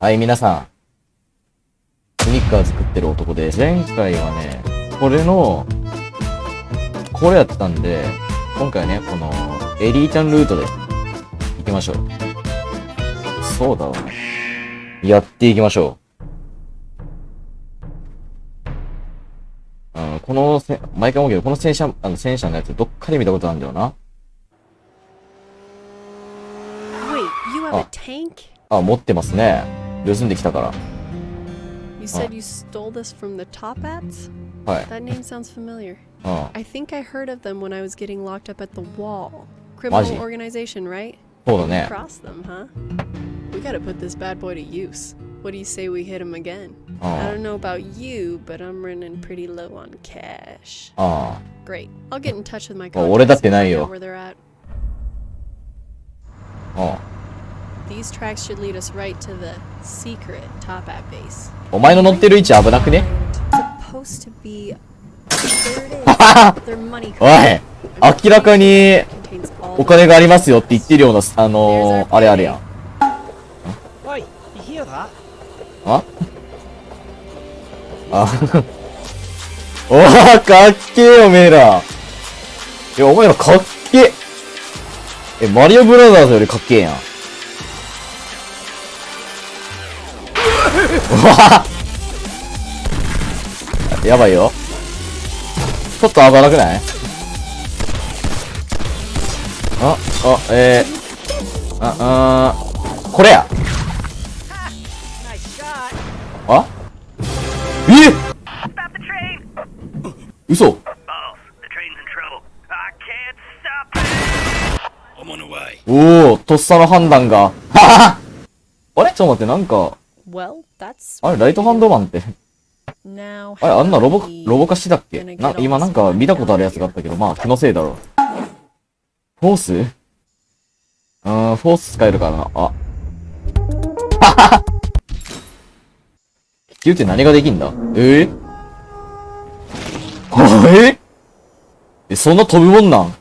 はい、皆さん。スニッカー作ってる男で、前回はね、これの、これやったんで、今回はね、この、エリーちゃんルートで、行きましょう。そうだわ。やっていきましょう。うん、このせ、毎回思うけど、この戦車、あの、戦車のやつ、どっかで見たことあるんだよな。Oh. tank? あ、持ってますね。盗んできたから。 You said you stole this from the Top Hats? はい。 That name sounds familiar. うん。 I think I heard of them when I was getting locked up at the wall. Criminal Maji. organization, right? そうだね。 Cross them, huh? We gotta put this bad boy to use. What do you say we hit him again? あ I don't know about you, but I'm running pretty low on cash. あ。あ Great. I'll get in touch with my あ。俺だっ contacts て and ない find よ out。where they're at. あ。 these tracks should lead us right to the secret top at base. お前の乗ってる位置危なくね？Supposed おい明らかにお金がありますよって言ってるようなあの、あれあれや おいいいよおかっけえよおめえら。いやお前らかっけええマリオブラザーズよりかっけえやん。わ やばいよ。ちょっと危なくない？あ、あ、えー、あ、あこれや。あ？え？ぇ、ー嘘。おおとっさの判断が。あれ？ちょっと待ってなんか。Well, that's. あれ、ライトハンドマンって。Now. あれ、あんなロボロボ化してたっけ？な今なんか見たことあるやつがあったけど、まあ、気のせいだろう。フォース？うーん、フォース使えるからな？あ。ははは気球って何ができんだ？え？ー、あええ、そんな飛ぶもんなん?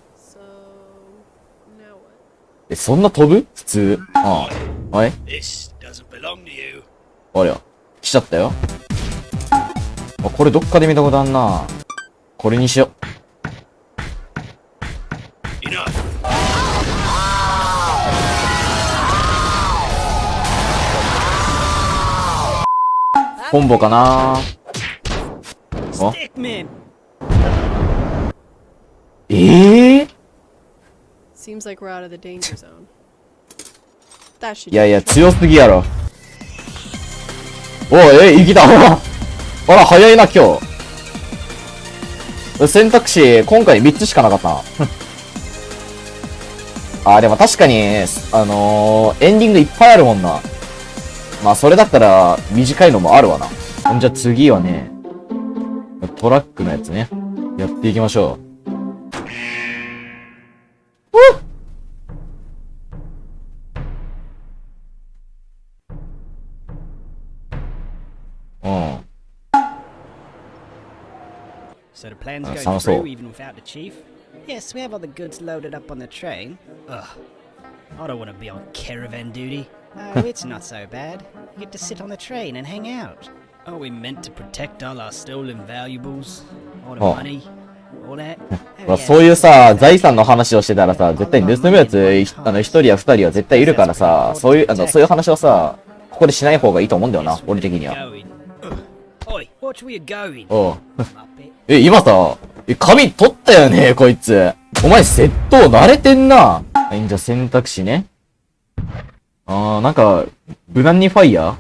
え、そんな飛ぶ？普通。ああ。あれ？This doesn't belong to you. 来ちゃったよ。これどっかで見たことあんな。これにしよう。コンボかなえ。え、いやいや、強すぎやろ。おい、え、生きた。あら、早いな、今日。選択肢、今回3つしかなかったな。あ、でも確かに、あのー、エンディングいっぱいあるもんな。まあ、それだったら、短いのもあるわな。じゃ次はね、トラックのやつね。やっていきましょう。All- even without the chief? Yes, we have all the goods loaded up on the train. Ugh. I don't want to be on caravan duty. Oh, it's not so bad. You get to sit on the train and hang out. Are we meant to protect all our stolen valuables? All the Oh. money? All that? まあ、そういうさ、財産の話をしてたらさ、絶対盗むやつ、いあの、一人や二人は絶対いるからさ、そういう、あの、そういう話はさ、ここでしない方がいいと思うんだよな、俺的には。おう。え、今さ、え、髪取ったよね、こいつ。お前、窃盗慣れてんな。はい、じゃあ選択肢ね。あー、なんか、無難にファイヤ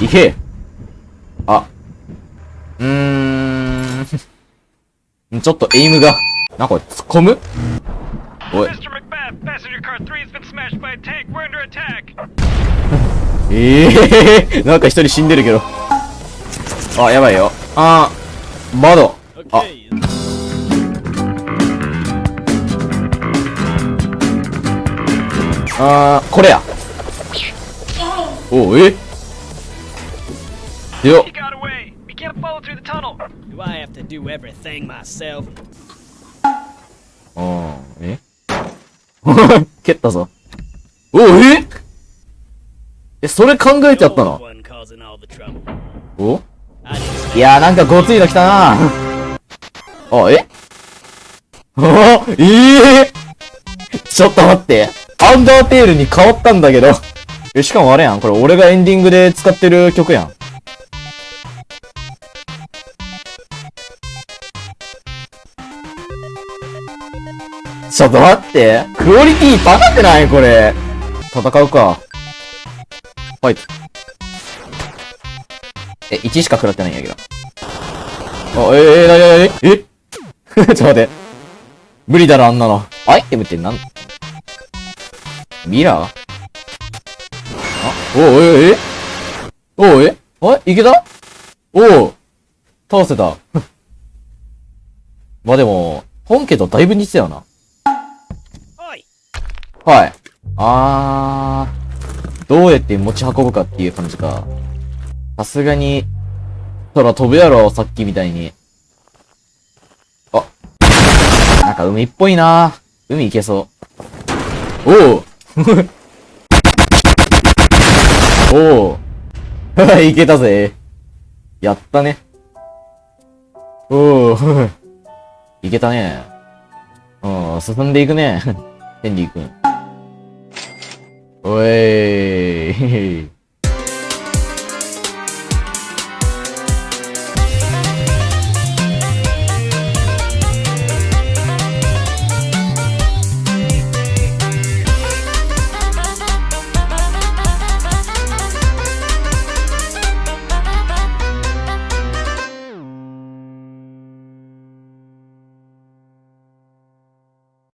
ー？いけ。あ。うーん。ちょっとエイムが。なんかこれ、突っ込む？おい。Mr. Macbeth, passenger car 3 has been smashed by a tank. We're under attack. え えー、なんか一人死んでるけど。あやばいよ。あ窓。あ。あこれや。おおえ？よおあえ？蹴ったぞ。おおえ？えそれ考えてやったの？お？いやーなんかごついの来たなあ、え おええ ちょっと待って。アンダーテールに変わったんだけど。え、しかもあれやん。これ俺がエンディングで使ってる曲やん。ちょっと待って。クオリティ高くない？これ。戦うか。ファイト。え、1しか食らってないんやけど。あ、えー、えー、なになにえ？ちょっと待って。無理だろ、あんなの。アイテムってなん？ミラー？あ？おう、え、え？おう、え？あいけた？おう倒せた。まあでも、本家とだいぶ似てたよな。はい。あー、どうやって持ち運ぶかっていう感じか。さすがに、そら飛ぶやろ、さっきみたいに。あ、なんか海っぽいな海行けそう。おう おう 行けたぜ。やったね。おう いけたね。うん、進んでいくね。天理くん。おい